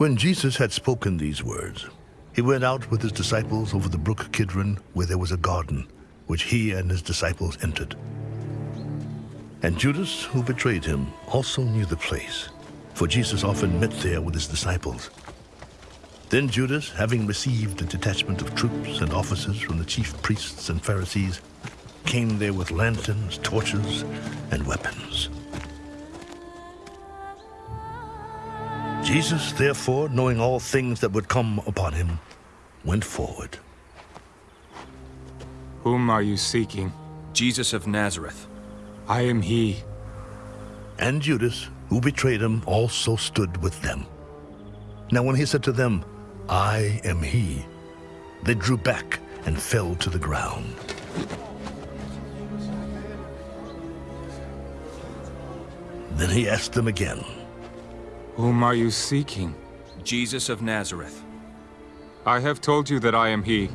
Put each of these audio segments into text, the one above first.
When Jesus had spoken these words, he went out with his disciples over the brook Kidron, where there was a garden, which he and his disciples entered. And Judas, who betrayed him, also knew the place, for Jesus often met there with his disciples. Then Judas, having received a detachment of troops and officers from the chief priests and Pharisees, came there with lanterns, torches, and weapons. Jesus, therefore, knowing all things that would come upon him, went forward. Whom are you seeking? Jesus of Nazareth. I am he. And Judas, who betrayed him, also stood with them. Now when he said to them, I am he, they drew back and fell to the ground. Then he asked them again, Whom are you seeking? Jesus of Nazareth. I have told you that I am he.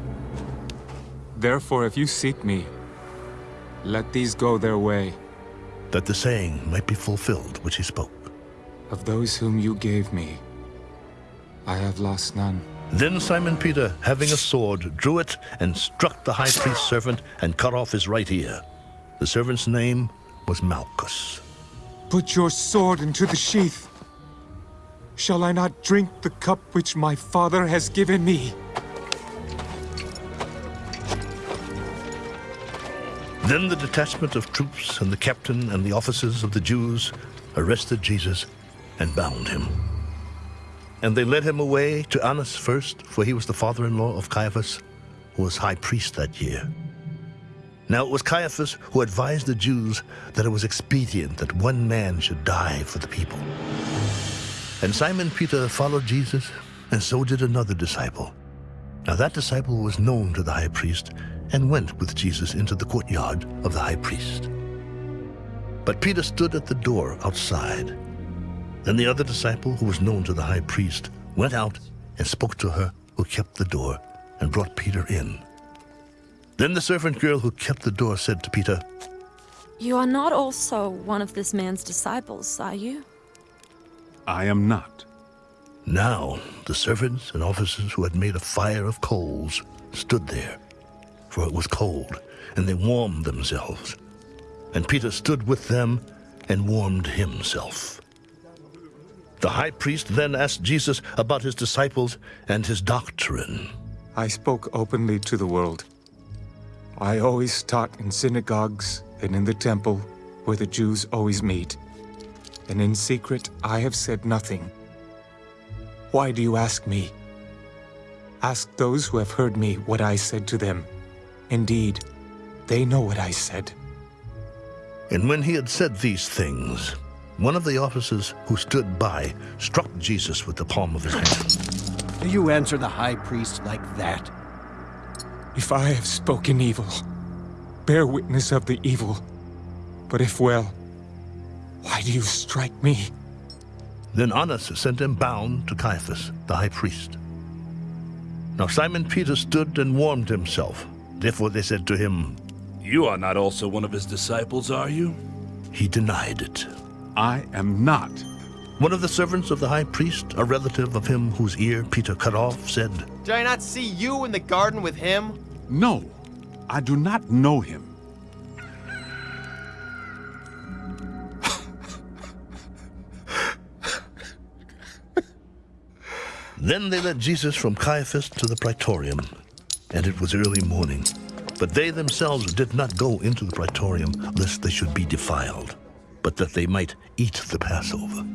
Therefore, if you seek me, let these go their way. that the saying might be fulfilled which he spoke. Of those whom you gave me, I have lost none. Then Simon Peter, having a sword, drew it and struck the high priest's servant and cut off his right ear. The servant's name was Malchus. Put your sword into the sheath. Shall I not drink the cup which my father has given me? Then the detachment of troops and the captain and the officers of the Jews arrested Jesus and bound him. And they led him away to Annas first, for he was the father-in-law of Caiaphas, who was high priest that year. Now it was Caiaphas who advised the Jews that it was expedient that one man should die for the people. And Simon Peter followed Jesus, and so did another disciple. Now that disciple was known to the high priest, and went with Jesus into the courtyard of the high priest. But Peter stood at the door outside. Then the other disciple, who was known to the high priest, went out and spoke to her who kept the door, and brought Peter in. Then the servant girl who kept the door said to Peter, You are not also one of this man's disciples, are you? I am not. Now the servants and officers who had made a fire of coals stood there, for it was cold, and they warmed themselves. And Peter stood with them and warmed himself. The high priest then asked Jesus about his disciples and his doctrine. I spoke openly to the world. I always taught in synagogues and in the temple where the Jews always meet. And in secret I have said nothing. Why do you ask me? Ask those who have heard me what I said to them. Indeed, they know what I said. And when he had said these things, one of the officers who stood by struck Jesus with the palm of his hand. Do you answer the high priest like that? If I have spoken evil, bear witness of the evil. But if well, why do you strike me? Then Annas sent him bound to Caiaphas, the high priest. Now Simon Peter stood and warmed himself. Therefore they said to him, You are not also one of his disciples, are you? He denied it. I am not. One of the servants of the high priest, a relative of him whose ear Peter cut off, said, Did I not see you in the garden with him? No, I do not know him. Then they led Jesus from Caiaphas to the praetorium, and it was early morning. But they themselves did not go into the praetorium, lest they should be defiled, but that they might eat the Passover.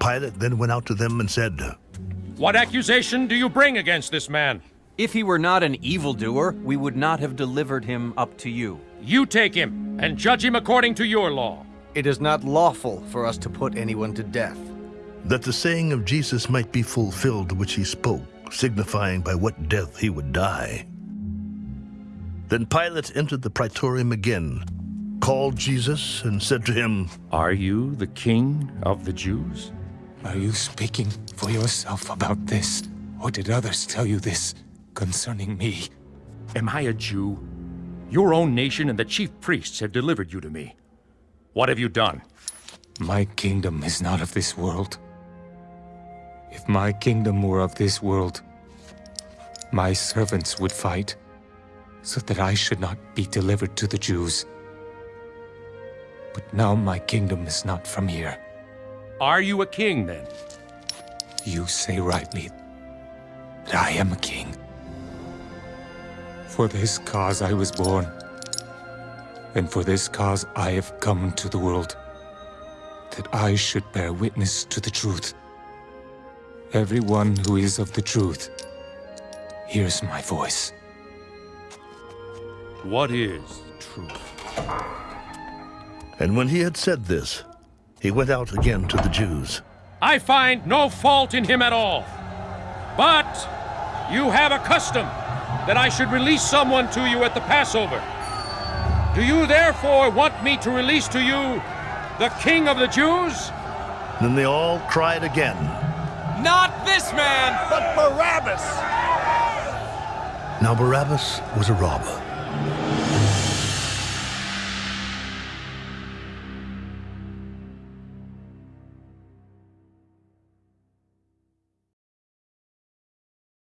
Pilate then went out to them and said, What accusation do you bring against this man? If he were not an evildoer, we would not have delivered him up to you. You take him and judge him according to your law. It is not lawful for us to put anyone to death. That the saying of Jesus might be fulfilled which he spoke, signifying by what death he would die. Then Pilate entered the praetorium again, called Jesus, and said to him, Are you the king of the Jews? Are you speaking for yourself about this? Or did others tell you this concerning me? Am I a Jew? Your own nation and the chief priests have delivered you to me. What have you done? My kingdom is not of this world. If my kingdom were of this world, my servants would fight, so that I should not be delivered to the Jews. But now my kingdom is not from here. Are you a king then? You say rightly that I am a king. For this cause I was born, and for this cause I have come into the world, that I should bear witness to the truth. Everyone who is of the truth hears my voice. What is the truth? And when he had said this, he went out again to the Jews. I find no fault in him at all. But you have a custom that I should release someone to you at the Passover. Do you therefore want me to release to you the King of the Jews? Then they all cried again. Not this man, but Barabbas! Now Barabbas was a robber.